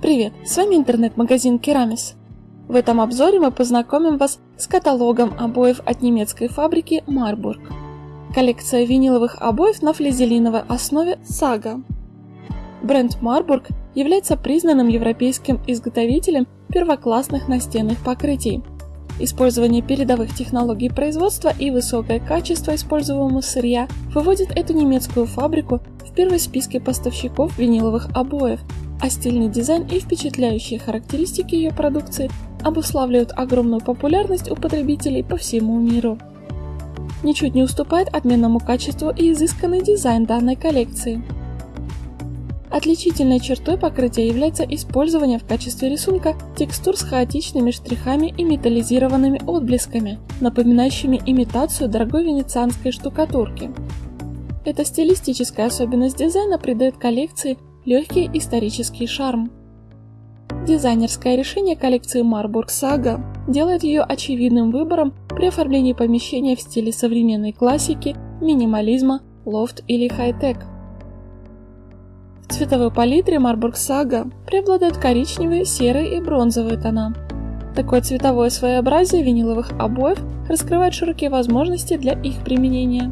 Привет, с вами интернет-магазин Керамис. В этом обзоре мы познакомим вас с каталогом обоев от немецкой фабрики Marburg. Коллекция виниловых обоев на флизелиновой основе Saga. Бренд Marburg является признанным европейским изготовителем первоклассных настенных покрытий. Использование передовых технологий производства и высокое качество используемого сырья выводит эту немецкую фабрику в первый списке поставщиков виниловых обоев – а стильный дизайн и впечатляющие характеристики ее продукции обуславливают огромную популярность у потребителей по всему миру. Ничуть не уступает отменному качеству и изысканный дизайн данной коллекции. Отличительной чертой покрытия является использование в качестве рисунка текстур с хаотичными штрихами и металлизированными отблесками, напоминающими имитацию дорогой венецианской штукатурки. Эта стилистическая особенность дизайна придает коллекции легкий исторический шарм. Дизайнерское решение коллекции Marburg Saga делает ее очевидным выбором при оформлении помещения в стиле современной классики, минимализма, лофт или хай-тек. В цветовой палитре Marburg Saga преобладают коричневые, серые и бронзовые тона. Такое цветовое своеобразие виниловых обоев раскрывает широкие возможности для их применения.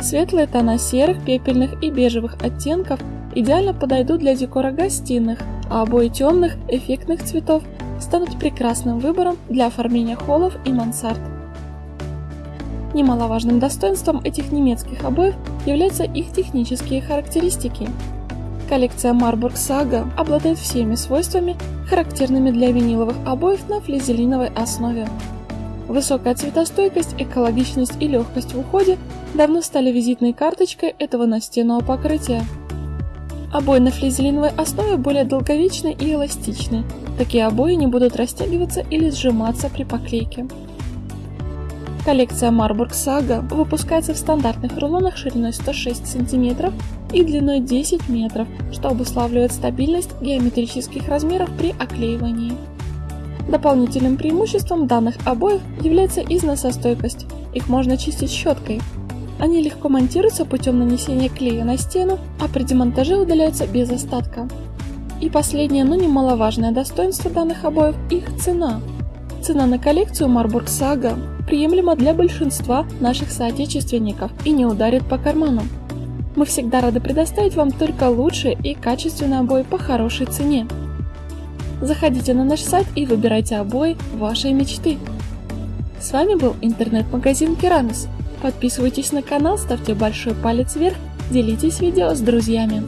Светлые тона серых, пепельных и бежевых оттенков идеально подойдут для декора гостиных, а обои темных, эффектных цветов станут прекрасным выбором для оформления холлов и мансард. Немаловажным достоинством этих немецких обоев являются их технические характеристики. Коллекция Marburg Saga обладает всеми свойствами, характерными для виниловых обоев на флизелиновой основе. Высокая цветостойкость, экологичность и легкость в уходе давно стали визитной карточкой этого настенного покрытия. Обои на флизелиновой основе более долговечны и эластичны. Такие обои не будут растягиваться или сжиматься при поклейке. Коллекция Marburg Saga выпускается в стандартных рулонах шириной 106 см и длиной 10 метров, что обуславливает стабильность геометрических размеров при оклеивании. Дополнительным преимуществом данных обоев является износостойкость. Их можно чистить щеткой, они легко монтируются путем нанесения клея на стену, а при демонтаже удаляются без остатка. И последнее, но немаловажное достоинство данных обоев – их цена. Цена на коллекцию Marburg Saga приемлема для большинства наших соотечественников и не ударит по карману. Мы всегда рады предоставить вам только лучшие и качественные обои по хорошей цене. Заходите на наш сайт и выбирайте обои вашей мечты. С вами был интернет-магазин Керамис. Подписывайтесь на канал, ставьте большой палец вверх, делитесь видео с друзьями.